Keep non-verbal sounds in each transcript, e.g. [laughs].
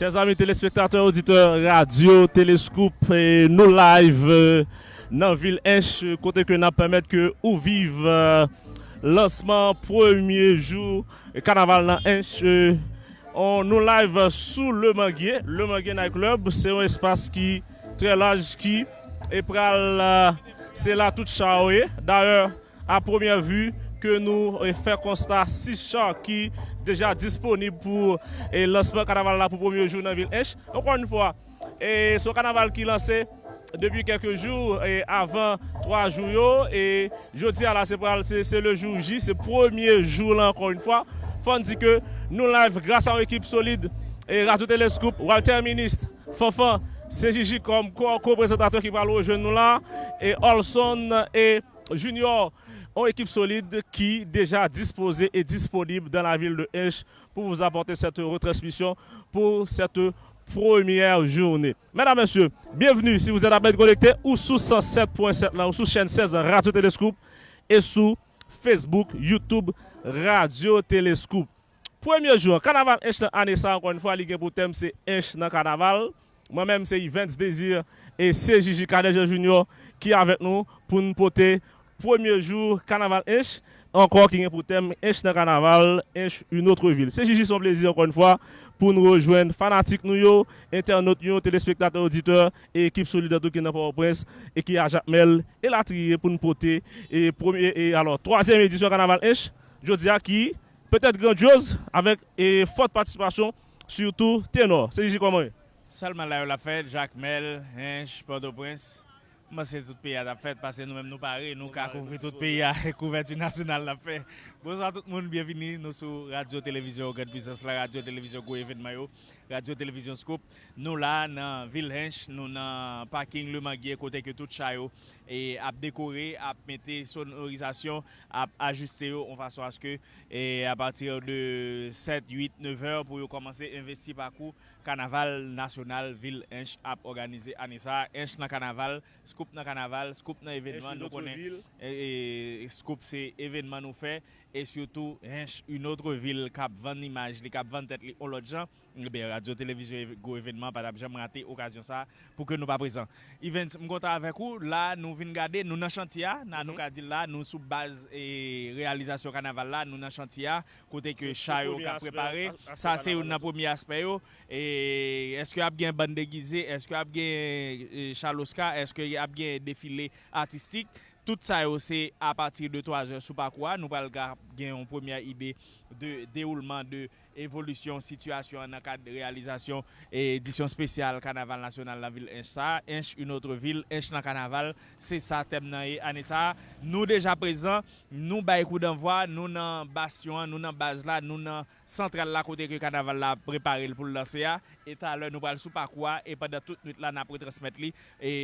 Chers amis téléspectateurs, auditeurs, radio, téléscope, nos live euh, nan ville H, côté que nous permettre que ou vive euh, lancement premier jour euh, carnaval dans H. Euh, on nous live sous le Manguier, le Manguier Night Club, c'est un espace qui très large qui est pral euh, c'est là toute chaoué. D'ailleurs, à première vue, que nous euh, fait constat six chars qui déjà disponibles pour et lancement carnaval là pour premier jour dans la ville. Encore une fois, et ce carnaval qui lancé depuis quelques jours et avant trois jours et jeudi à la c'est le jour J, c'est premier jour là encore une fois. Faut dire que nous live grâce à une équipe solide et Radio Télescope, Walter Ministre, Fanfan, CJJ comme co- co-présentateur qui va rejoindre nous là, et Olson et Junior, une équipe solide qui déjà disposée et disponible dans la ville de H pour vous apporter cette retransmission pour cette première journée. Mesdames, Messieurs, bienvenue si vous êtes à peine connecté ou sous 107.7 là, ou sous chaîne 16 Radio Télescope et sous Facebook, YouTube, Radio Télescope. Premier jour, carnaval H dans année ça, encore une fois, Ligue pour thème, c'est H dans carnaval. Moi-même, c'est Events Désir et CJJ Kadeja Junior qui est avec nous pour nous porter premier jour carnaval H. Encore qui est pour thème H dans carnaval, H une autre ville. CJJ son plaisir, encore une fois, pour nous rejoindre, fanatiques nous, internautes, yo, téléspectateurs, auditeurs et équipe solidaire qui n'a pas au prince et qui a Jacques Mel et la trier pour nous porter et premier et alors troisième édition carnaval H. Je dis à qui peut-être grandiose avec et forte participation surtout ténor. CJJ comment est? Salman la fèt, Jacques Mel, Hinch, Port-au-Prince. Mwen se tout peyi a tap fet, pase nou menm nou pare, nou ka kouvri tout peyi a [laughs] kouvertu nasyonal la fe. Bonsoir tout le monde, bienvenue. Nous sur Radio Télévision Grande Puissance, la Radio Télévision Go Mayo, Radio Télévision Scoop. Nous là, dans Ville Hench, nous dans parking Le Maguier, côté que tout chayo et à décorer, à mettre sonorisation, à ajuster en façon à ce que, et à partir de 7, 8, 9 heures, pour commencer à investir par coup, carnaval national Ville Hench a organisé année ça. Hench dans carnaval, Scoop dans carnaval, Scoop dans événement. Nous connaissons. Et, et Scoop, c'est événement nous fait. et surtout une autre ville cap 20 images, les cap 20 têtes, les gens, eh radio télévision go événement pas jamais rater occasion ça pour que nous pas présents. Events m'content avec vous, là nous venons garder nous dans chantier, nous nous dit là nous sous base et réalisation carnaval là, nous dans chantier côté que Chayo a préparé, ça c'est un premier aspect oh. et est-ce que a bien bande déguisée, est-ce que a bien euh, Charloska, est-ce que a bien défilé artistique? Tout sa yo se a patir de 3 or sou pa kwa, nou pal gen yon premier ide de deoulement de evolusyon, situasyon nan kad realizasyon edisyon spesyal Kanaval Nasyonal la vil ench sa, ench un otre vil, ench nan Kanaval, se sa tem nan e ane sa. Nou deja prezant, nou bay kou d'envoi, nou nan Bastion, nou nan Bazla, nou nan Sentral la kote ke Kanaval la prepare l pou l lanse ya, ah. etan lè nou pal sou pa kwa, e padan tout nout la nan pre transmet li, e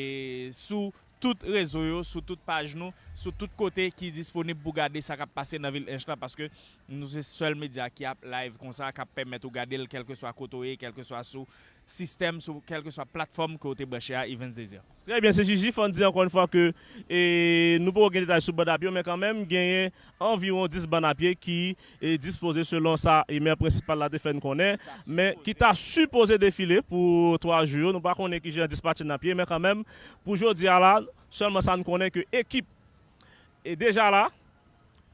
sou tout rezo yo, sou tout page nou, sou tout kote ki disponib pou gade sa kap pase nan vil ench la, paske nou se sol media ki ap live kon sa, kap pemet ou gade l kelke so a koto e, kelke so a sou, système, sur quelque soit plateforme que vous avez à Events Désir. Très bien, c'est Gigi. On dit encore une fois que et, nous pouvons gagner des sur bande à pied, mais quand même, gagner environ 10 bandes à pied qui est disposé selon sa émère principale, la défense qu'on est, mais qui t'a supposé défiler pour 3 jours. Nous ne savons pas qui j'ai un dispatch à pied, mais quand même, pour aujourd'hui, là, seulement ça nous connaît que l'équipe est déjà là.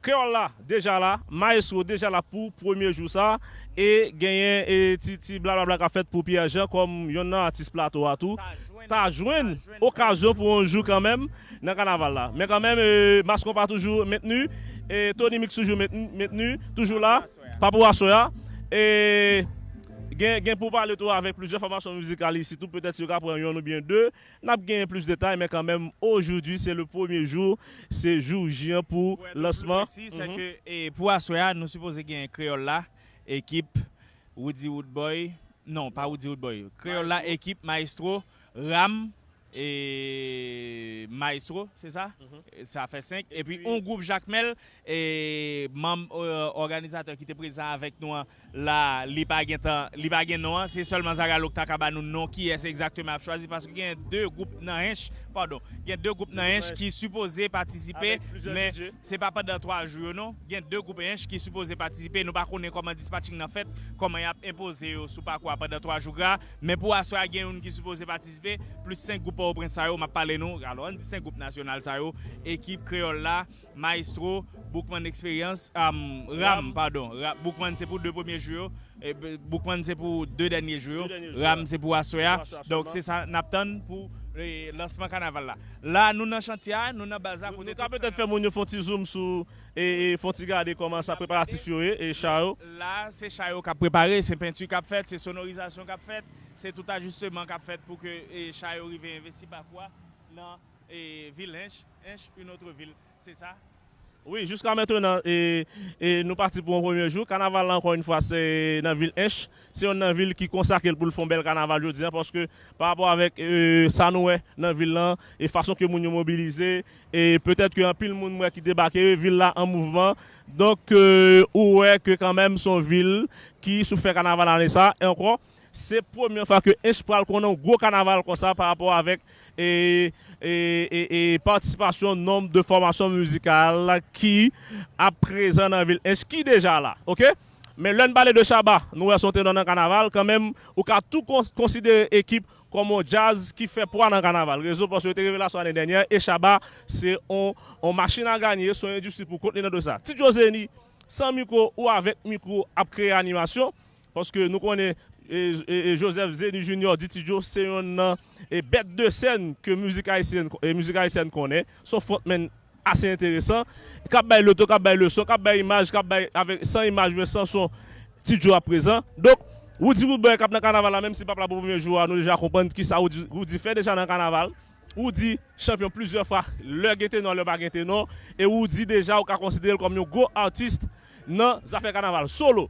Créole là, déjà là, Maestro déjà là pour premier jour ça. E genyen e titi blablabla ka fet pou Pierre-Jean kom yon nan atis plato atou. Ta jwen okasyon pou anjou kanmem nan kanaval la. Men kanmem e, maskon pa toujou metenu. E, Tony Mix toujou metenu. Toujou la. Papou Asoya. E gen, gen pou pale tou avek pluje formasyon mizikal isi tou. Petet si yo ka pren yon ou bien de. Nap genyen plus detay men kanmem ojoudi se le pwemye jou. Se jou jian pou lansman. Mm -hmm. Pou Asoya nou suppose genyen kreol la. ekip Woody Woodboy, non pa Woody Woodboy, Creola ekip Maestro, Ram et Maestro, c'est ça? Mm -hmm. Ça fait 5. Et, et puis, puis, on groupe Jacques Mel et membre euh, organisateur qui était présent avec nous là, Libagen Noan, c'est seulement Zara Lokta Kabanou non qui est exactement choisi parce qu'il y a deux groupes dans Hinch pardon, gen 2 goup nan enj ki suppose patisipe, men se pa pa dan 3 jou non, gen 2 goup enj ki suppose patisipe, nou pa konen koman dispatching nan fet, koman yap impose yo sou pa kwa pa dan 3 jou gra, men pou aswa gen yon ki suppose patisipe, plus 5 goup ou pren sa yo, ma pale nou, alo an di 5 goup nasyonal sa yo, ekip kreol la, maestro, boukman eksperyans, ram, pardon, boukman se pou 2 pwemye jou yo, boukman se pou 2 denye jou yo, ram se pou aswa, donk se sa naptan pou lancement carnaval là. Là, nous dans chantier, nous dans bazar. Nous avons peut-être fait mon font zoom sur et font regarder comment ça préparatif et chao. Là, c'est chao qui a préparé, c'est peinture qui a fait, c'est sonorisation qui a fait, c'est tout ajustement qui a fait pour que chao arrive investi par quoi dans et ville une autre ville, c'est ça. Oui, jusqu'à maintenant, et, et nous partons pour un premier jour. Carnaval, encore une fois, c'est dans la ville H. C'est une ville qui consacre pour le fond bel carnaval, je dis, parce que par rapport avec euh, ça, nous, dans la ville, là, et façon que nous nous mobilisons, et peut-être qu'il y a un pile de monde qui débarque, ville là en mouvement. Donc, euh, ouais, que quand même, son ville qui souffre carnaval dans ça, et encore. c'est première fois que Espral qu'on a un gros carnaval comme ça par rapport avec et, et, et, participation nombre de formations musicales qui à présent dans la ville est qui déjà là OK mais l'un balai de Chabat nous sommes dans un carnaval quand même ou qu'a tout considérer équipe comme un jazz qui fait poids dans le carnaval. Réseau parce que révélation l'année dernière et Chabat c'est on, on machine à gagner son industrie pour contenir de ça. Tito Zeni sans micro ou avec micro après animation parce que nous connaissons E, e, e Joseph Zeni Junior, Ditidjo, se yon nan e bet de sen ke müzik Haitien konen, son frontmen ase interesan, kap bay loto, kap bay le son, kap bay imaj, kap bay san imaj, men san son Tidjo apresan, dok Woudi Woodboy kap nan kanaval la, menm si pap la pou premier jou anou deja kompant ki sa Woudi fè deja nan kanaval, Woudi champion plusieurs fwa, lè gen tenon, lè ba gen tenon, e Woudi deja ou ka konsidere kom yon go artist nan zafè kanaval solo.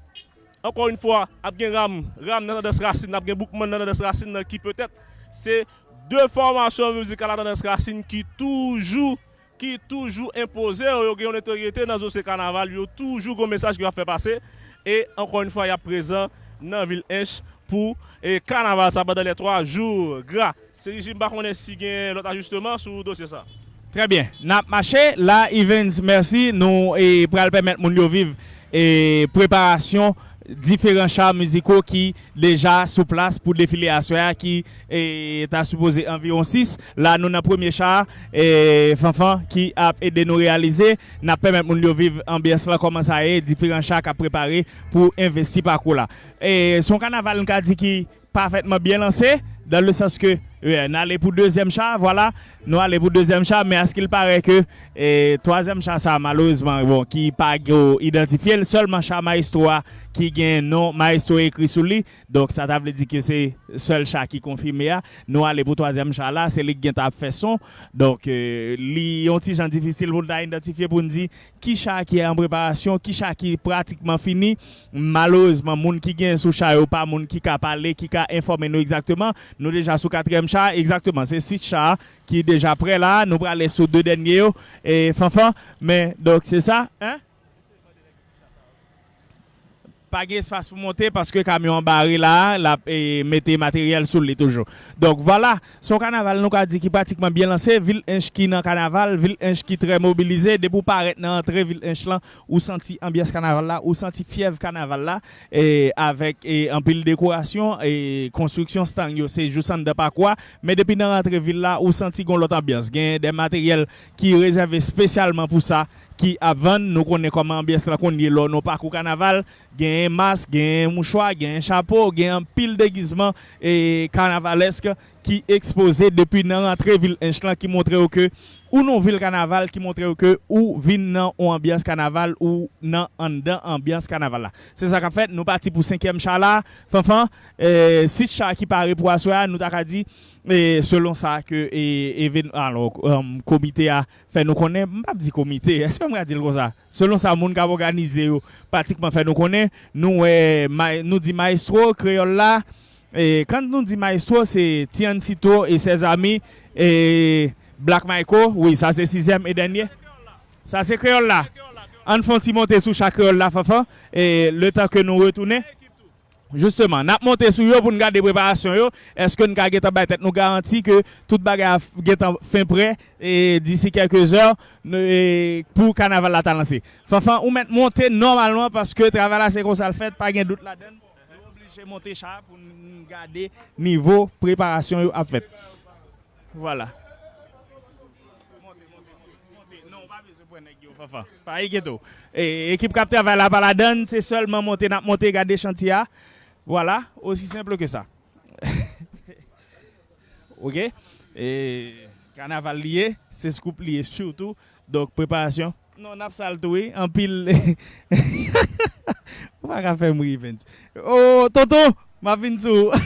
encore une fois, il y a Ram, Ram dans la racine, il y a Bookman dans la racine qui peut-être c'est deux formations musicales dans la racine qui toujours qui toujours imposé, il y a une autorité dans ce carnaval, il y a toujours un message qui va faire passer et encore une fois, il y a présent dans la ville Inch pour et carnaval ça pendant les trois jours gras. C'est je pas connais si gain l'autre ajustement sur dossier ça. Très bien. N'a marché là Evans merci nous et pour permettre mon vivre et préparation différents chars musicaux qui déjà sous place pour défiler à soir qui est à supposé environ 6. Là, nous avons le premier char et Fanfan qui a aidé nous réaliser. N'a permis de vivre ambiance là, comment ça est, différents chars à préparer pour investir par là. Et son carnaval, nous a dit qui parfaitement bien lancé, dans le sens que, on allait pour deuxième char, voilà, nous allons pour deuxième chat, mais à ce qu'il paraît que et troisième chat, malheureusement, bon, qui pas identifié, seulement chat maestro qui gagne non maestro écrit sur lui. Donc ça veut dire que c'est seul chat qui confirme Nous allons pour troisième chat là, c'est lui qui a fait son. Donc euh, li un petit difficile pour identifier pour nous dire qui chat qui est en préparation, qui chat qui est pratiquement fini. Malheureusement, moun qui gagne sous chat ou pas moun qui a parlé, qui a informé nous exactement. Nous déjà sous quatrième exactement, c'est six chats qui déjà prêt là. Nous allons sur deux derniers et fanfan. Mais donc c'est ça. Hein? Pas d'espace pour monter parce que le camion barré là, la, et mettez matériel sur lui toujours. Donc voilà, son carnaval nous a dit est pratiquement bien lancé. Ville Inch qui dans carnaval, ville Inch qui très mobilisé. Dès pour paraître dans l'entrée ville Inch là, ou senti ambiance carnaval là, ou senti fièvre carnaval là, et avec et un pile décoration et construction stand c'est juste de pas quoi. Mais depuis dans l'entrée ville là, ou senti qu'on l'autre ambiance. Il des matériels qui réservés spécialement pour ça qui avant nous connaissons comment ambiance là qu'on est là nos parcours carnaval un masque un mouchoir un chapeau un pile déguisement et carnavalesque qui exposé depuis dans l'entrée ville Inchlan qui montrait que ou non ville carnaval qui montrait que ou vin dans ambiance carnaval ou dans en ambiance carnaval c'est ça qu'a fait. Nous parti pour cinquième chat là. Fanfan euh, six chats qui paraît pour asseoir. Nous t'a dit Et selon ça que et, et alors um, comité a fait nous connaît pas dit comité est-ce que on dire comme ça? Selon ça monde qui a organisé pratiquement fait nous connaît nous eh, ma, nous dit maestro créole là et quand nous dit maestro c'est Tian Sito et ses amis et Black Michael oui ça c'est sixième et dernier. Ça c'est créole là. On fait monter sous chaque créole là fafa et le temps que nous retournons. Justement, nap monte sou yo pou nou gade preparasyon yo, eske nou ka getan baytet nou garanti ke tout bagay getan fin pre, e disi kelke zor, pou kanaval la talansi. Fafan, ou men monte normalman, paske travala se kon sal fet, pa gen dout la den, nou oblige monte chap pou nou gade nivou preparasyon yo ap fet. Voilà. Non, pa vi se pwene yo, fafan. Pa yi geto. Ekip kapte avala pala den, Voilà, aussi simple que ça. [laughs] ok? Et carnaval lié, c'est scoop lié surtout. Donc, préparation. Non, n'a pas oui, en pile. On va faire mourir, Oh, tonton, ma sou. [laughs]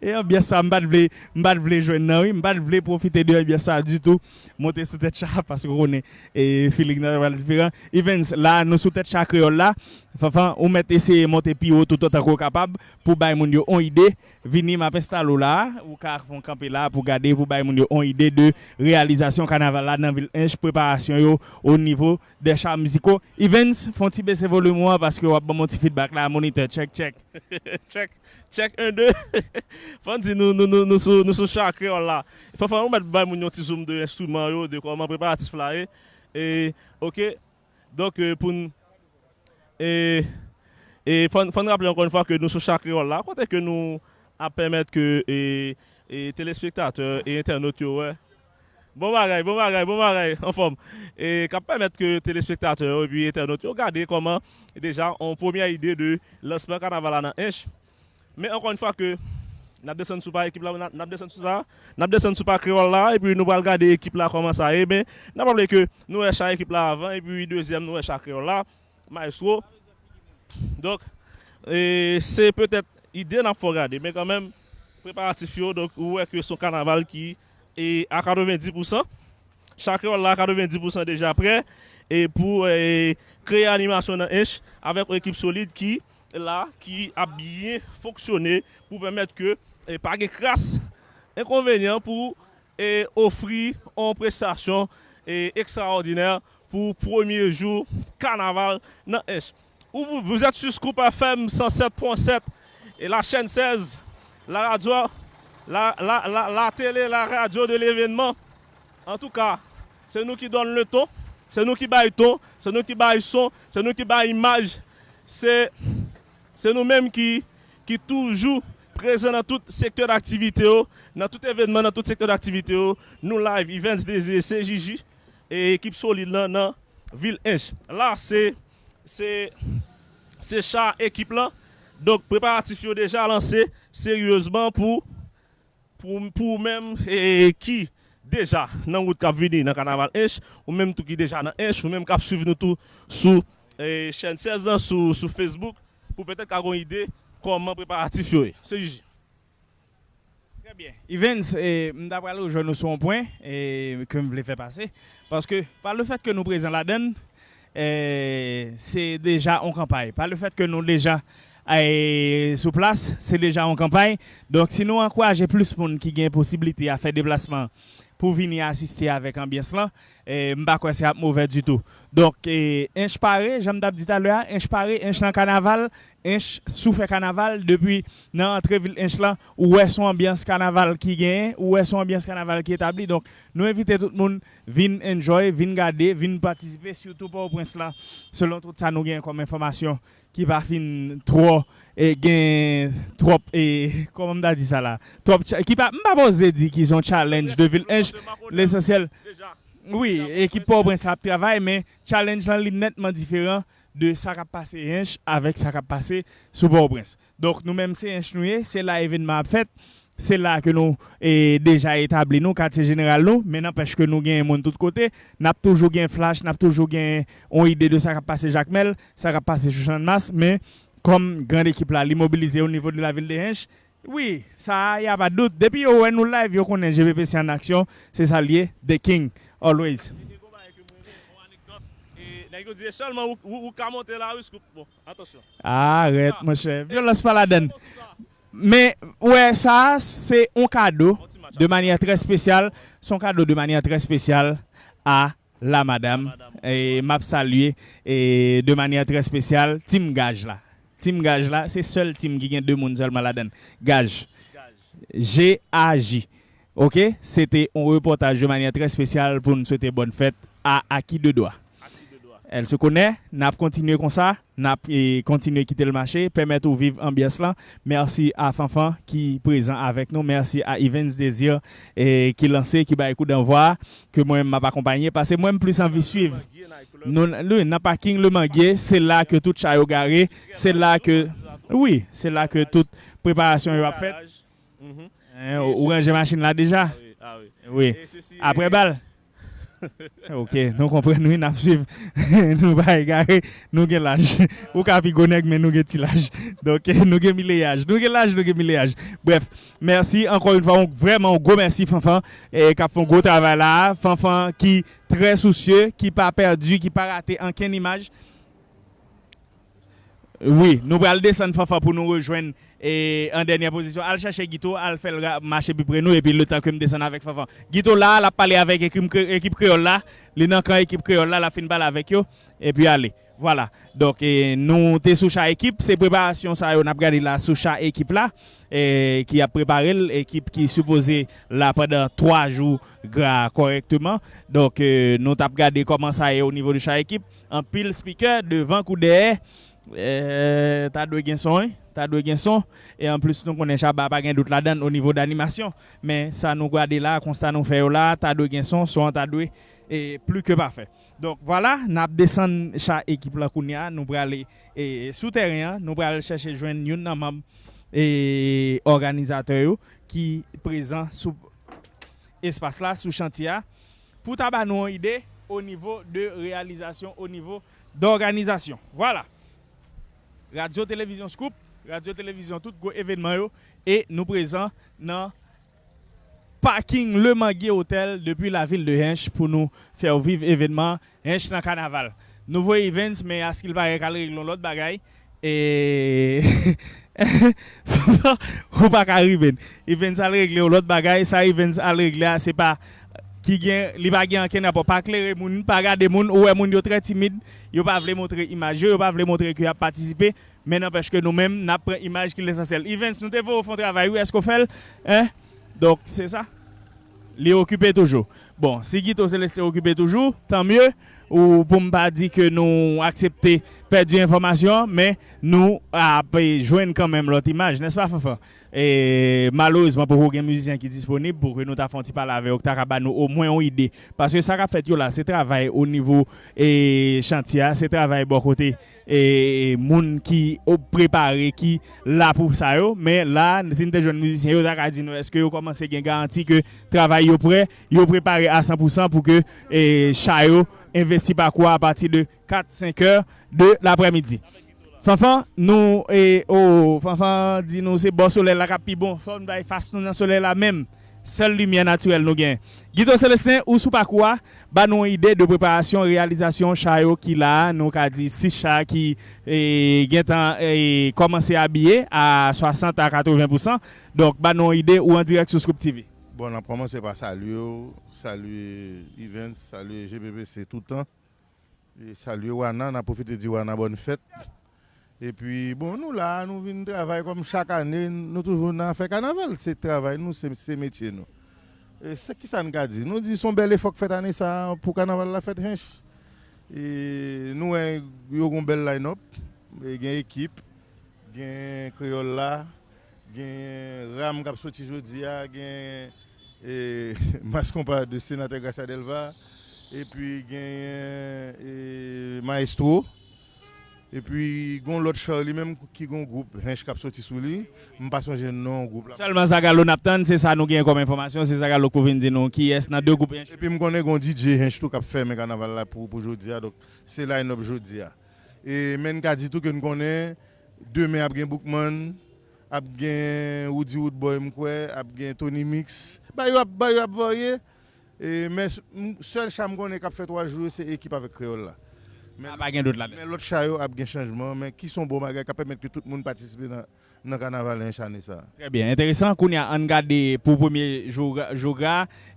Et bien ça, je ne vle jouer non, je ne vle profiter de bien ça du tout. Monter sous tête chat parce qu'on est et feeling différent. Events là, nous sous tête chat créole là. Fafan, ou met ese monte pi ou tout an kon kapab pou bay moun yo on ide, vini ma pestalo la, ou ka fon kampe la pou gade pou bay moun yo on ide de realizasyon kanaval la nan vil enj, preparasyon yo ou nivou de chan miziko. Events, fon ti bese volumwa paske wap ban moun ti feedback la, monitor, check, check. [laughs] check, check, 1, 2. [laughs] Fon ti nou, nou, nou, nou sou, nou sou chakre on la. Fafan, ou met bay moun yo ti zoom de instrument yo, de koman preparatif la e. E, ok, donk euh, pou nou, E, e fon rappele ankon fwa ke nou sou chakri wala la, kote ke nou ap pemet ke e, e telespektateur e internet yo we. Bon bagay, bon bagay, bon bagay, an fom. E kap pemet ke telespektateur e internet yo gade koman deja an pwemya ide de lansman kanavala nan ench. Men ankon fwa ke nap desen sou pa ekip la, nap desen sou sa, nap desen sou pa kri wala la, e pi nou bal gade ekip la koman sa e, men nap rappele ke nou e chak ekip la avan, e pi deuxième nou e chakri wala la. Maestro. Donc, c'est peut-être idée pas regarder, mais quand même, préparatif, donc, ouais, que son carnaval qui est à 90%. Chacun à 90% déjà prêt. Et pour créer animation dans H avec une équipe solide qui là, qui a bien fonctionné pour permettre que pas de crasse inconvénient pour offrir une prestation extraordinaire pour premier jour carnaval dans Est. Vous, êtes sur Scoop FM 107.7 et la chaîne 16, la radio, la, la, la, la télé, la radio de l'événement. En tout cas, c'est nous qui donnons le ton, c'est nous qui baillons ton, c'est nous qui baillons son, c'est nous qui baillons image. C'est, nous-mêmes qui, qui toujours présents dans tout secteur d'activité, dans tout événement, dans tout secteur d'activité. Nous live, events des CJJ e ekip solide lan nan vil enj. La se, se, se chan ekip lan, donk preparatif yo deja lanse seryouzman pou, pou, pou menm e, ki deja nan wout kap vini nan kanaval enj, ou menm tou ki deja nan enj, ou menm kap suiv nou tou sou e, chen 16 dan sou, sou Facebook pou petèk agon ide koman preparatif yo e. Se yuji. Très bien. Evans, d'après le je nous un point et que je voulais faire passer. Parce que par le fait que nous présentons la donne, eh, c'est déjà en campagne. Par le fait que nous déjà eh, sous place, c'est déjà en campagne. Donc si nous encourageons plus de monde qui a possibilité à faire déplacement pour venir assister avec ambiance là, et pas quoi c'est mauvais du tout. Donc inch paré, j'aime dit tout à l'heure, inch paré, dans carnaval, inch souffre carnaval depuis dans entrée ville inch là où est son ambiance carnaval qui gagne, où est son ambiance carnaval qui établi. Donc nous invitons tout le monde venir enjoy, venir garder, venir participer surtout pour au prince là. Selon tout ça nous gagne comme information qui va fin trop e gen trop e koman mda di sa la trop ki pa mba boze di ki zon challenge de Vilhenge l'esensyel oui ekip po brens ap travay men challenge lan li netman diferan de sa kap pase Hench avek sa kap pase sou po brens donk nou menm se Hench nouye se la evenman ap fet Se la ke nou e deja etabli nou, kate general nou, menan pechke nou gen moun tout kote, nap toujou gen flash, nap toujou gen on ide de sa ka pase Jacques Mel, sa ka pase Chouchan Mas, men comme grande équipe là l'immobiliser au niveau de la ville de Hinch oui ça y a pas de doute depuis que nous live yo connaît GVPC en action c'est ça lié the king always ou bon arrête mon cher violence pas la donne mais ouais, ça, c'est un cadeau de manière très spéciale. Son cadeau de manière très spéciale à la madame. Et m'a salué et de manière très spéciale, Tim Gage là. Team Gage là, c'est seul team qui gagne deux monde seulement là-dedans. Gage. G-A-J. OK? C'était un reportage de manière très spéciale pour nous souhaiter bonne fête à Aki de Doigt. Elle se connaît, n'a continué comme ça, n'a continué à quitter le marché, permettre de vivre ambiance là. Merci à Fanfan qui est présent avec nous. Merci à Evans Désir et qui lancé, qui va écouter d'envoi, que moi-même m'a accompagné parce que moi-même plus envie de suivre. Nous, le parking le manguier, c'est là que tout chat garé, c'est là que, oui, c'est là que toute préparation est faite. Hein, ou ranger machine là déjà. Ah oui. Ah Après balle. [laughs] ok, nous comprenons, nous suivons, [laughs] nous pas égarer, nous avons l'âge. Ou capi mais nous avons l'âge. Donc, [laughs] nous avons milléage. Nous avons l'âge, nous avons milléage. Bref, merci encore une fois, vraiment un gros merci, Fanfan, qui a fait un gros travail là. Fanfan qui très soucieux, qui n'a pas perdu, qui n'a pas raté aucune image. Oui, nous allons descendre Fanfan pour nous rejoindre et en dernière position, al chercher Guito, al faire le marché plus près nous et puis le temps que me descendre avec Fafa. Guito là, a parlé avec l'équipe créole là, les quand équipe créole là, la fin balle avec eux et puis allez. Voilà. Donc nous sommes sous chaque équipe, c'est préparation ça on a regardé là sous chaque équipe là qui a préparé l'équipe qui supposée là pendant trois jours correctement. Donc nous avons regardé comment ça est au niveau de chaque équipe. En pile speaker devant coup derrière euh, t'as deux t'as deux et en plus nous connaissons pas pas gain doute là-dedans au niveau d'animation mais ça nous garde là constat nous fait là t'as deux son son t'as deux et plus que parfait. Donc voilà, nous descend chaque équipe là nous pour aller et souterrain, nous pour aller chercher joindre une et organisateur qui présent sous espace là sous chantier pour tabac nous une idée au niveau de réalisation au niveau d'organisation. Voilà. Radio Télévision Scoop, Radio Télévision tout gros événement et nous présents dans parking Le Manguier Hotel depuis la ville de Hench pour nous faire vivre événement Hench dans carnaval. Nouveau events mais à ce qu'il paraît qu'à régler l'autre bagaille et [laughs] ou pas arriver. Events à régler l'autre bagaille, ça events à régler c'est pas qui gagne li pa gen ken pas pas clairer moun pas regarder moun ou moun yo très timide yo pas veut montrer image yo pas veut montrer que a participé mais n'empêche que nous mêmes n'a pris image qui l'essentiel events nous devons faire travail oui est-ce qu'on fait hein? Donc c'est ça les occuper toujours bon si Guito se laisser occuper toujours tant mieux ou pour me pas dire que nous accepter perdre information mais nous à joindre quand même l'autre image n'est-ce pas Fafa et malheureusement pour aucun musicien qui est disponible pour que nous fait parler avec nous au moins une idée parce que ça a fait là c'est travail au niveau et chantier c'est travail bon côté et moun qui ont préparé qui là pour ça mais là si des jeunes musiciens yo a dit est-ce que vous commencez à garantir que travail est prêt yo préparé à 100% pour que et chayo investi par quoi à partir de 4-5 heures de l'après-midi. Fanfan, nou e o, oh, fanfan di nou se bon solel la kapi bon, fon bay fas nou nan solel la mem, sel lumye naturel nou gen. Gito Celestin, ou sou pa kwa, ba nou ide de preparasyon, realizasyon chayo ki la, nou ka di 6 si chay ki e, gen tan e, komanse abye a 60 a 80%, donk ba nou ide ou an direk sou Scoop TV. Bon, on commencé par saluer, saluer Events, saluer GBBC tout le temps. Et saluer Wana, on a profité de dire Wana bonne fête. Et puis, bon, nous là, nous venons travailler comme chaque année, nous toujours dans fait carnaval. C'est travail, nous, c'est métier, nous. Et c'est qui ça nous a dit? Nous disons bel effort que fait année ça pour carnaval la fête. Et nous, avons une belle line-up, il y a une équipe, il y a un créole là, il y a un Ram qui a sorti aujourd'hui, il [laughs] et Mascompa de sénateur Garcia Delva, et puis gagne Maestro, et puis gon l'autre Charlie même qui gon groupe Rinch Cap sorti sous lui, me pas songer non groupe là. Seulement Zagalo Naptan, c'est ça nous gagne comme information, c'est Zagalo qui vient dire non qui est dans deux groupes Et e puis me connais gon DJ Rinch tout cap faire mais carnaval là pour pour jodi donc c'est là une jodi Et men ka dit tout que nous connais demain après Bookman, après Woody Woodboy m'koué, après Tony Mix Bah, il y a voyé. Mais seul chambre qui a fait trois jours, c'est l'équipe avec Créole là. Mais pas gain d'autre là. Mais l'autre chayo a un changement, mais qui sont bons bagages qui permettent que tout le monde participe dans le carnaval ça. Très bien, intéressant qu'on a regardé pour le premier jour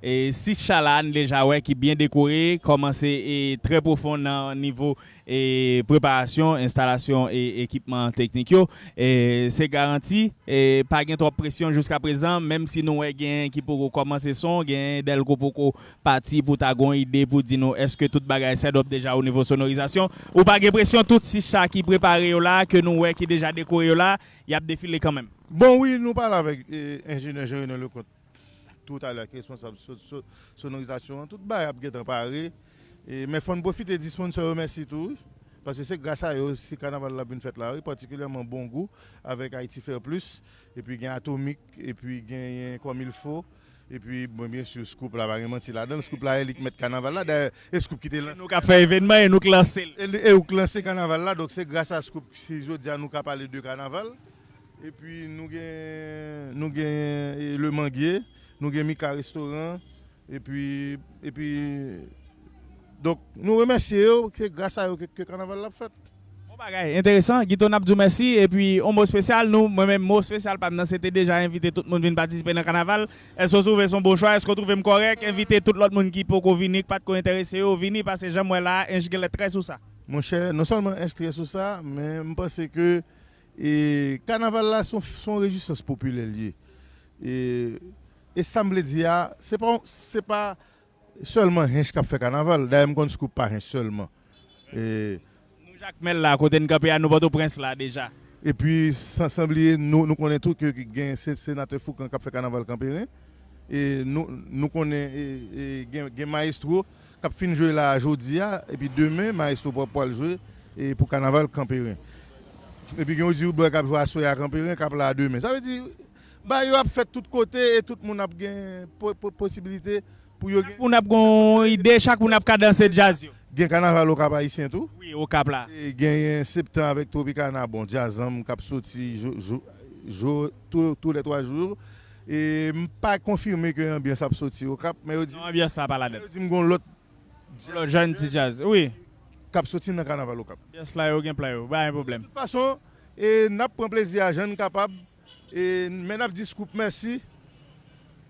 et six chalan déjà ouais qui bien décoré, commencé et très profond dans niveau e preparasyon, instalasyon e ekipman teknik yo. E, se garanti, e, pa gen trop presyon jiska prezan, menm si nou e gen ki pou komanse son, gen del ko pou ko pati pou ta gon ide pou di nou eske tout bagay sedop deja ou nivou sonorizasyon. Ou pa gen presyon tout si sa ki prepare yo la, ke nou we ki deja dekore yo la, yap defile kanmen. Bon, oui, nou pal avèk enjene jere nan le kont. Tout alèk, responsable sonorizasyon, tout bagay ap gen prepare yo. E, men fon profite di sponsor yo mersi tou, parce se grasa yo si kanaval la bin fèt la, yo partikulèman bon gou, avèk Haiti Fair Plus, e pi gen Atomik, e pi gen yon kom il fò, E pi, bon, bien sou, Scoop la va remanti la dan. Scoop la e lik met kanaval la. Da, e Scoop ki te lanse. Nou ka fe evenman e nou klanse. E ou klanse kanaval la. Dok se grasa Scoop si jo diya nou ka pale de kanaval. E pi nou gen, nou gen Le Manguier. Nou gen Mika Restaurant. E pi, e pi... donc, nous remercions que grâce à eux que le carnaval l'a fait. Intéressant, Guito Nabdou merci. Et puis, un mot spécial, nous, moi-même, mot spécial, pendant c'était déjà invité tout le monde à participer dans le carnaval. Est-ce que vous trouvez son bon choix? Est-ce que vous trouvez correct? Inviter tout l'autre monde qui peut venir, pas de intéresser, venir parce que j'aime là, un très sur ça. Mon cher, non seulement inscrit sur ça, mais je pense que le carnaval là, son, son résistance populaire liée. Et, et ça me dit, ah, c'est pas, c'est pas Seleman hench kap fe kanaval, da yon kon skup pa hench seleman. Nou jakmel la, kote n kapè an nou bato prins la deja. E pi, san sambliye, nou, nou konen tou ki gen senate Foukan kap fe kanaval kamperen. E nou, nou konen e, e, gen, gen maestro kap fin jwe la jodia, e pi demen maestro pou apal jwe e, pou kanaval kamperen. E pi gen ou di ou be kap jwa soya kamperen, kap la demen. Sa ve di, ba yo ap fet tout kote, et tout moun ap gen po, po, posibilite... Pour nous une idée, chaque monde a danser jazz. Gen carnaval au Cap Haïtien tout? Oui, au Cap là. Et gen septembre avec Tropicana, bon, jazzam, cap sorti tous les trois jours. Et pas confirmé que l'ambiance a sorti au Cap, mais dit ambiance ça pas là dedans. Dit m'gon l'autre jeune petit jazz. Oui. Cap sorti dans carnaval au Cap. Bien cela yo gen play, pas un problème. De toute façon, et n'a prend plaisir à jeune capable et mais n'a dit scoop merci.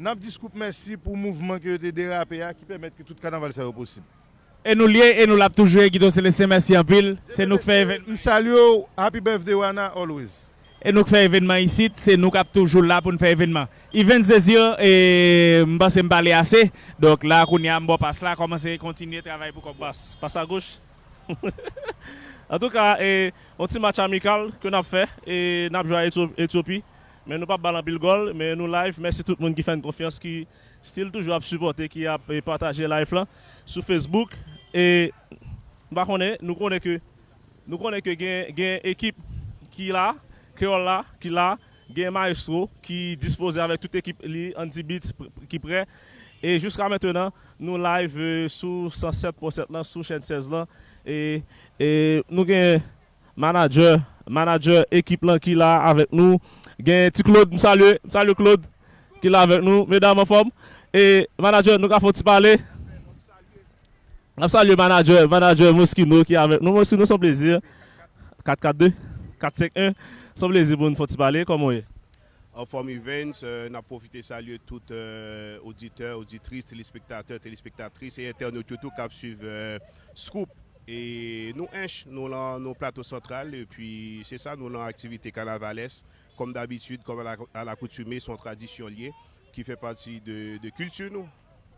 Nap diskup mersi pou mouvman ki yo te derape ya ki pemet ki tout kanaval sa yo posib. E nou liye, e nou lap toujwe, Guido Celestin, mersi anpil. Se nou kfe evenman. Msalyo, happy birthday wana, always. E nou kfe evenman isit, se nou kap toujou la pou nou fe evenman. Event zezir, e mba se mbale ase, dok la koun ya mbo pas la, koman se kontinye travay pou kon pas. Pas a goch. An [laughs] tou ka, e, on ti match amikal ke nap fe, e nap jwa Etiopi. Mais nous pas ballon le goal, mais nous live. Merci tout le monde qui fait une confiance, qui style toujours à supporter, qui a partagé live là sur Facebook. Et nous connaissons que nous connaissons que une équipe qui là, qui est là, qui là, un maestro qui dispose avec toute l'équipe anti beats qui prêt. Et jusqu'à maintenant, nous live euh, sur 107.7 là, sur chaîne 16 là. Et, et nous avons manager, manager équipe là qui là avec nous. Gen ti Claude, msalye, msalye Claude, ki la vek nou, medam an form. E manager nou ka foti pale. Msalye manager, manager Moskino ki avek nou. Moskino son plezir. 4-4-2, 4-5-1, son plezir pou nou foti pale, komon ye. An form events, euh, na profite salye tout euh, auditeur, auditrice, telespektateur, telespektatrice, e internet yotou kap suive euh, Scoop. E nou enche nou lan nou plato sentral, e pi se sa nou lan aktivite Kanavales. Comme d'habitude, comme à l'accoutumée, son tradition liée qui fait partie de, de culture nous.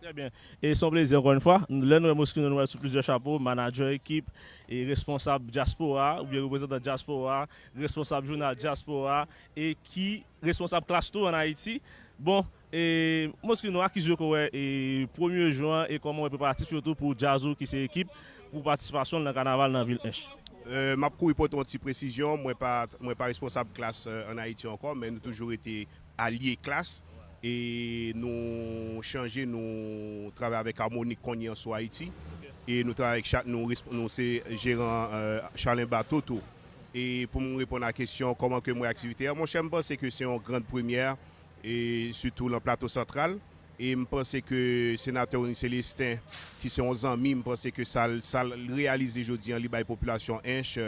Très bien. Et son plaisir encore une fois. Nous avons sous plusieurs chapeaux, manager, équipe, et responsable diaspora, ou bien représentant diaspora, responsable journal diaspora, et qui responsable classe tour en Haïti. Bon, et moi, ce nous avons acquis le 1er juin et comment on peut participer surtout pour Jazzo qui c'est équipe pour participation dans le carnaval dans la ville H. Euh, ma pour une petite précision, moi pas moi pas responsable classe euh, en Haïti encore, mais nous toujours été alliés classe. Et nous changer nous travailler avec Harmonique Cogny en Haïti. Et nous travaillons avec nous, nous c'est gérant euh, Bateau et pour me répondre à la question comment que moi activité mon cher c'est que c'est une grande première et surtout dans le plateau central E m pense ke senatè Oni Celestin ki se 11 an mi, m pense ke sal, sal realize jodi an li bay populasyon enche.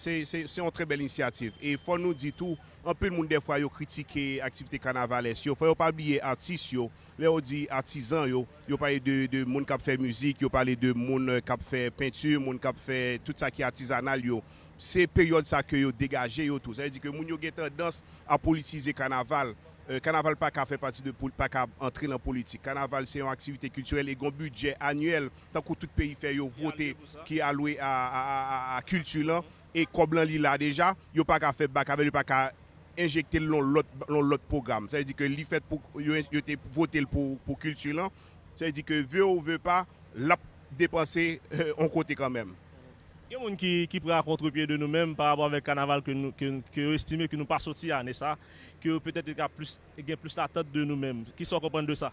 Se yon tre bel inisiativ. E fò nou di tou, an pe l moun defwa yo kritike aktivite kanavales yo. Fò yo pa bliye artis yo. Le yo di artisan yo. Yo pale de, de moun kap fè müzik, yo pale de moun kap fè peintur, moun kap fè tout sa ki artisanal yo. Se peryode sa ke yo degaje yo tout. Sa yon di ke moun yo gen tendans a politize kanaval. Euh, carnaval pas qu'à faire partie de pas qu'à entrer dans la politique. Carnaval c'est une activité culturelle et un budget annuel tant que tout pays fait voter qui est alloué à, à, à, à culture là et comme là déjà, yo pas qu'à faire bac avec pas qu'à injecter dans l'autre programme. Ça veut dire que li fait pour voter pour pour culture. Ça veut dire que veut ou veut pas l'a dépenser euh, on côté quand même. yon moun ki, ki pre a kontrepye de nou menm par abon vek kanaval ke yo estime ke nou pa soti ane sa, ke yo petet e gen plus la tat de nou menm. Ki son kompren de sa?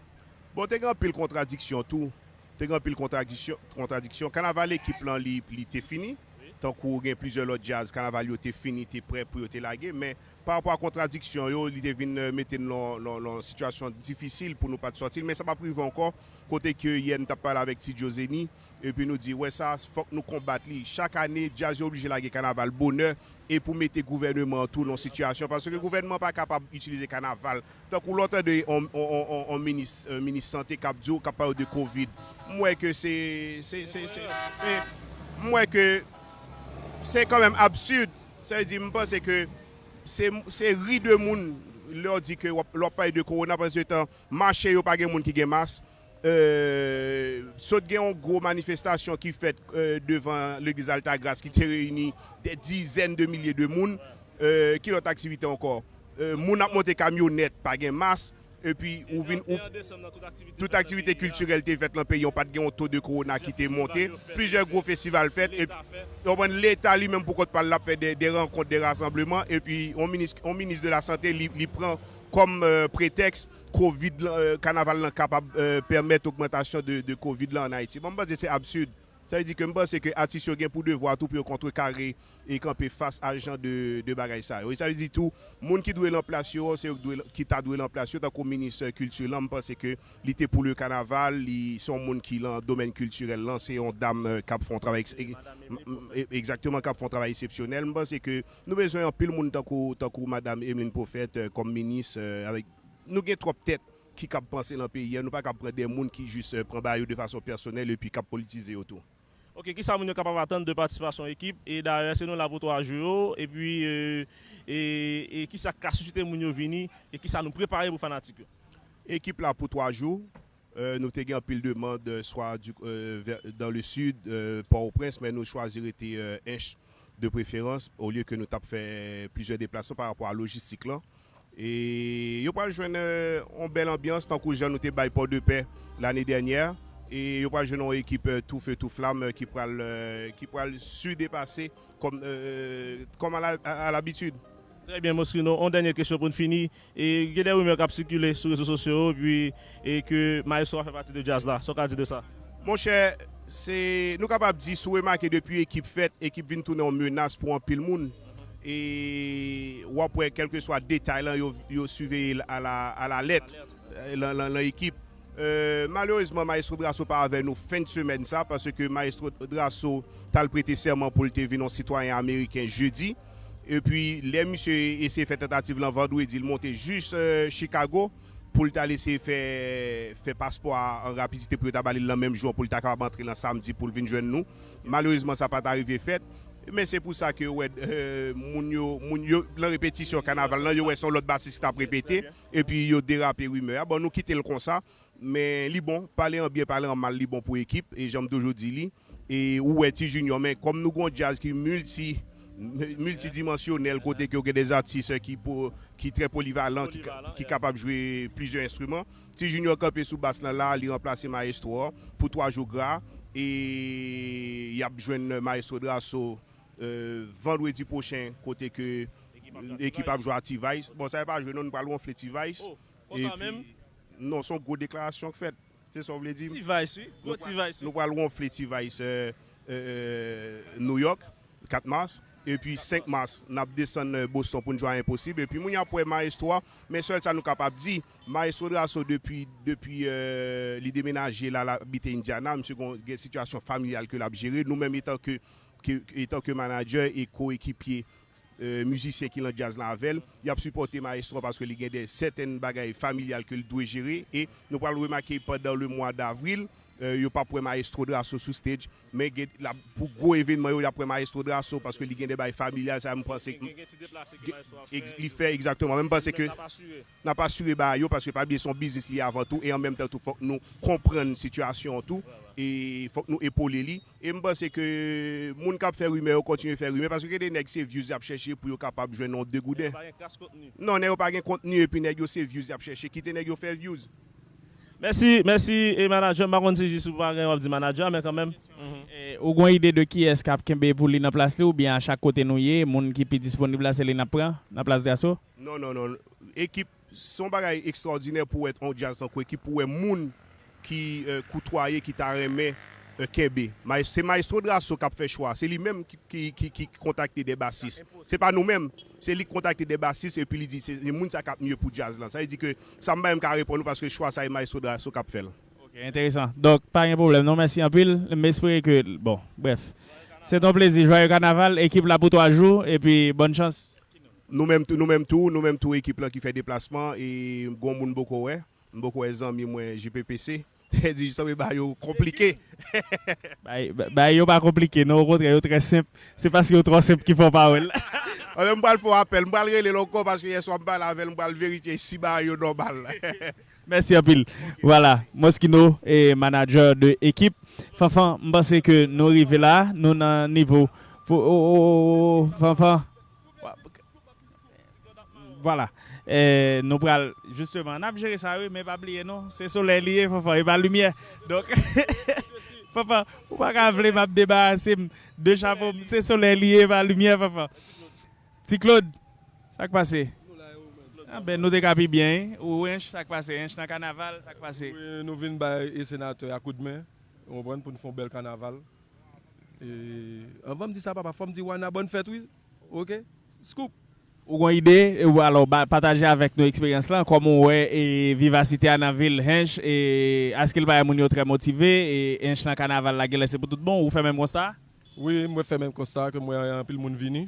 Bon, te gen pil kontradiksyon tou. Te gen pil kontradiksyon. Kanaval ekip lan li, li te fini. tankou gen plizye lot jazz, kanaval yo te fini, te pre pou yo te lage, men par rapport a kontradiksyon yo, li te vin euh, meten lon situasyon difisil pou nou pati sotil, men sa pa prive ankon, kote ke yen tap pale avek ti Joseni, epi nou di, wè sa, fok nou kombat li. Chak ane, jazz yo oblije lage kanaval bonè, e pou mette gouvernement tou lon situasyon, parce ke gouvernement pa kapab utilize kanaval. Tankou lontan de, on minis euh, sante kap diyo, kap pale de COVID, mwen ke se... mwen ke... se kanmèm absud, se di mpase ke se ri de moun. Lor di ke lopay de korona pan se tan, mache yo pa gen moun ki gen mas, euh, sot gen yon gro manifestasyon ki fet euh, devan l'Eglise Altagras ki te reyni de dizen de milye de moun, euh, ki lot aktivite ankor. Euh, moun ap monte kamyonet pa gen mas, E pi ou vin ou Tout aktivite kulturel te fet lan pe Yon pat gen yon to de korona ki te monte Plijer gro festival fet L'Etat li menm pou kote pal la Fè de renkont de rassembleman E pi on minis de la sante li pren Kom pretext Covid kanaval lan kapab Permet augmentation de covid lan en Haiti Mwen base se absurde. Sa yi di ke mba se ke atis yo gen pou devwa tou pou yo kontre kare e kanpe fas ajan de, de bagay sa yo. Sa yi di tou, moun ki dwe lan plasyon, se yo ki ta dwe lan plasyon, ta kon minis kultur lan, mba se ke li te pou le kanaval, li son moun ki lan domen kulturel lan, se yon dam kap euh, fon travay, exactement kap fon travay eksepsyonel, mba se ke nou bezwen yon pil moun tankou, tankou madame Emeline Pofet kom minis, euh, euh nou gen trop tèt. qui cap penser dans le pays. Nous pas cap prendre des gens qui juste euh, prennent de façon personnelle et puis cap politiser autour. Ok, ki sa moun yo kapap atan de patisipasyon ekip, e darye se nou lavoto a juro, e pi, e, e, e ki sa ka susite moun yo vini, e ki sa nou prepare pou fanatik yo. Ekip la pou 3 jou, euh, nou te gen apil demande, swa du, euh, ver, dans le sud, euh, Port-au-Prince, men nou chwazir ete enche de preferans, ou liye ke nou tap fe plijer deplasyon par rapport a logistik lan. E yo pal jwen an bel ambyans, tankou jan nou te bay Port-de-Paix l'anye denyer, E yo pral jenon ekip tou fe tou flam euh, ki pral, euh, pral su depase kom, euh, kom al abitud. Très bien, Mosrino. On dernière question pour finir. Et il y a des rumeurs qui circulent sur les réseaux sociaux puis, et que Maestro a fait partie de Jazz là. Ce qu'on dit de ça Mon cher, c'est nous capables de dire sous remarqué depuis l'équipe faite, l'équipe vient tourner en menace pour un pile monde. Et ou après, quel que soit le détail, ils suivent à la, à la lettre euh, l'équipe. Euh, malheureusement, Maestro Drasso pas avec nous fin de semaine ça parce que Maestro Drasso a prêté serment pour le venir un citoyen américain jeudi. Et puis, les monsieur essayé de faire tentative le vendredi, il montait juste euh, Chicago pour le laisser faire faire passeport en rapidité pour aller le même jour pour le capable entrer le samedi pour venir joindre nous. Malheureusement, ça n'a pas arrivé fait. Mais c'est pour ça que ouais, euh, moun yo, moun yo, la répétition carnaval, là, yo, son l'autre bassiste a répété, et puis yo dérapé rumeur. Bon, nous quittons le comme men li bon, pale an bie, pale an mal li bon pou ekip, e jom dojou di li, e ou eti junior men, kom nou kon jazz ki multi, multidimensionel, kote ki yo gen des artiste ki, pou, ki tre polivalent, ki, ki kapab jwe plizye instrument, ti junior kap e sou bas lan la, li remplase maestro, pou 3 jou gra, e yap jwen maestro draso, euh, vendredi pochen, kote ki ekip ap jwa T-Vice, bon sa e pa jwen non, nou nou palon fle T-Vice, e pi... non, son gwo deklarasyon k fèt. Se so vle di? Ti va yisi. Nou wal wonfle ti va yisi New York, 4 mars, epi 5 mars, nap desen euh, Boston pou njwa imposib. Epi moun yon pou e maestro a, men sol sa nou kapap di, maestro de aso depi, depi euh, li demenaje la la bite Indiana, mse kon gen situasyon familial ke la bjere, nou menm etan ke, ke, ke manager e ko ekipye, euh, musisyen ki lan jazz lan avel, y ap supporte maestro paske li gen de seten bagay familial ke l dwe jere, e nou pral remake padan le mwa d'avril, euh, yo pa pou maestro draso sou stage, men gen la pou gwo evenman yo la pou maestro draso paske li gen de bay familial sa m panse gen ti deplase ki maestro a li fe exactement, men m panse ke na pa sure bay yo paske pa biye son bizis li avan tou e an menm tan tou fok nou kompren situasyon tou, e fok nou epole li, e m panse ke moun kap fe rume yo kontinye fe rume paske gen de nek se non, views ap cheshe pou yo kapab jwen non degouden non, ne yo pa gen kontenu epi nek yo se views ap cheshe, kite nek yo fe views? Merci, merci, et manager. C'est juste pour pas du manager, mais quand même. Ou gon idée de qui est-ce qui a pour lui dans place ou bien à chaque côté nous y monde qui est disponible là c'est lui prend dans place d'assaut? Non non non, équipe son bagage extraordinaire pour être en jazz donc équipe pour monde qui euh, côtoyer qui t'a remis euh. C'est Maestro Drasso qui a fait choix. C'est lui-même qui, qui, qui, contacte des bassistes. C'est pas nous-mêmes. C'est lui qui contacte des bassistes et puis il dit c'est le monde qui a mieux pour jazz là. Ça veut dire que ça m'a même répondre parce que le choix ça est Maestro Drasso qui a fait. Ok, intéressant. Donc pas de problème. Non merci en pile. J'espère que bon, bref. C'est un plaisir. Joyeux carnaval, équipe là pour trois jours et puis bonne chance. Nous-mêmes nous-mêmes tout, nous-mêmes tout équipe là qui fait déplacement et gon moun beaucoup ouais. Beaucoup les amis moi JPPC. Di sa ba yo komplike. [laughs] ba yo pa komplike, nou kontre yo tre simp. Se paske yo tro simp ki fò pa wèl. Mwen mbal fò apel, mbal rele loko paske yè so mbal avel, mbal verifiye si ba yo normal. [laughs] Mersi apil. Voilà, Moskino e manager de ekip. Fanfan, mbase ke nou rive la, nou nan nivou. Fanfan. Voilà. Eh, nou pral, justement, nap jere sa we, men pa bliye nou, se sole liye, fwa fwa, e pa lumiye. Donk, fwa fwa, ou pa ka vle map deba asim, de chapo, se sole liye, e pa lumiye, fwa fwa. Ti Claude, sak pase? Ah ben, nou dekapi bien, ou ench sak pase, ench nan kanaval sak pase. Oui, nou vin bay e senatoy akoud men, ou mwen pou nou fon bel kanaval. E, an vam di sa papa, fom di wana bon fèt wè, oui? ok? Scoop! Ou une idée, ou alors bah, partager avec nos expériences là, comment ouais et vivacité à la ville Hench et est-ce qu'il va être très motivé et Hench dans carnaval la gueule c'est pour tout bon ou fait même constat Oui, moi fais même constat que moi un pile monde vini.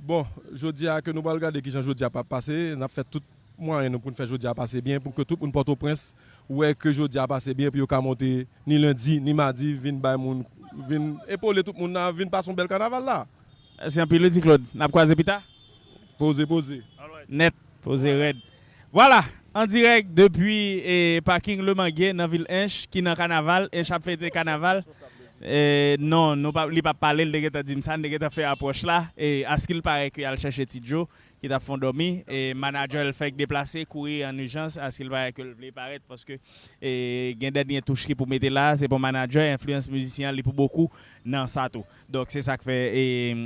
Bon, je dis que nous allons regarder qui jean a pas passé, on a fait tout moyen pour faire jeudi à passer bien pour que tout le monde Port-au-Prince ouais que jeudi a passé bien puis on monter ni lundi ni mardi bay moun vinn épauler tout le monde vinn passer un bel carnaval là. C'est un peu le dit Claude, n'a croisé pita Posez, posez. Net, posez red. Voilà, en direct depuis eh, parking Le Manguet dans la ville Inch, qui est dans le carnaval, Inch a fêté carnaval. Eh, non, nous ne pas parler de dit ça, de fait approche là. Et à ce qu'il paraît qu'il a cherché Tidjo qui t'a fond dormi et manager le fait déplacer courir en urgence à ce qu'il va que le paraître parce que et gain dernier touche pour mettre là c'est pour manager influence musicien pour beaucoup dans ça tout. Donc c'est ça que fait et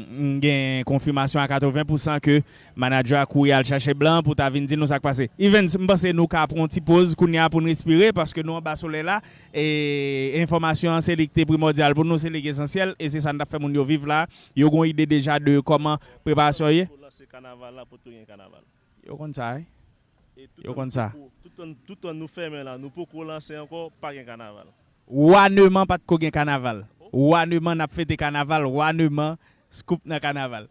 gain confirmation à 80% que manager a couru à chercher blanc pour ta venir dire nous ça passé. Even pense nous ca prendre petite pause qu'on pour respirer parce que nous en bas soleil là et information c'est primordial pour nous c'est essentiel et c'est ça nous fait mon vivre là. Yo une idée déjà de comment préparation lancer carnaval là pour tout un carnaval. Yo comme ça. Hein? Yo comme ça. Tout en tout en nous fermer là, nous pouvons lancer encore pas un carnaval. Wanement pas de ko carnaval. Wanement n'a fêté carnaval, wanement scoop dans carnaval.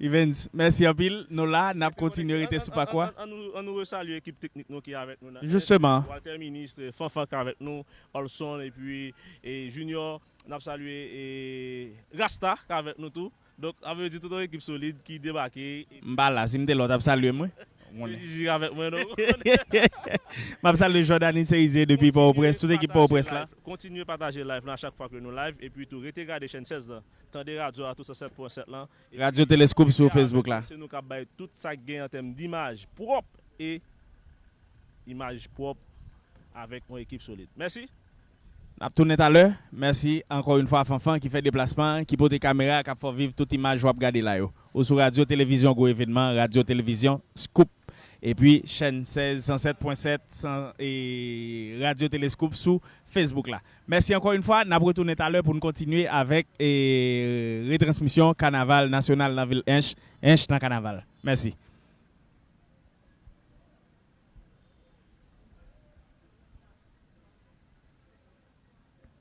Evans, merci en pile. Nous là, n'a continué à sous pas quoi. On nous salue l'équipe technique nous qui est avec nous. Justement. Walter ministre, Fanfa qui est avec nous, Olson et puis et Junior, n'a salué et Rasta qui est avec nous tout. Donk avè di tout an ekip solide ki debake. Mba la, si mte lot ap salye mwen. Se di jiga avèk mwen nou. Mab salye Jordan Iseize depi pou opres, tout ekip pou opres la. Kontinye pataje live lan chak fwa kwen nou live. E pi tou rete gade chen 16 la. Tande radio a tout sa 7.7 lan. Radio Telescope sou Facebook la. Se nou kap bay tout sa gen an tem d'imaj prop. E imaj prop avèk mwen ekip solide. Mersi. Tourné à l'heure. Merci encore une fois à Fanfan qui fait déplacement, qui porte des caméras, qui fait vivre toute image à regarder là. Ou sur Radio Télévision Go événement, Radio Télévision Scoop. Et puis chaîne 16 107.7 et Radio Télescope sur Facebook là. Merci encore une fois. Nous retourné à l'heure pour nous continuer avec et, retransmission Carnaval national dans la ville Inch, Inch dans Carnaval. Merci.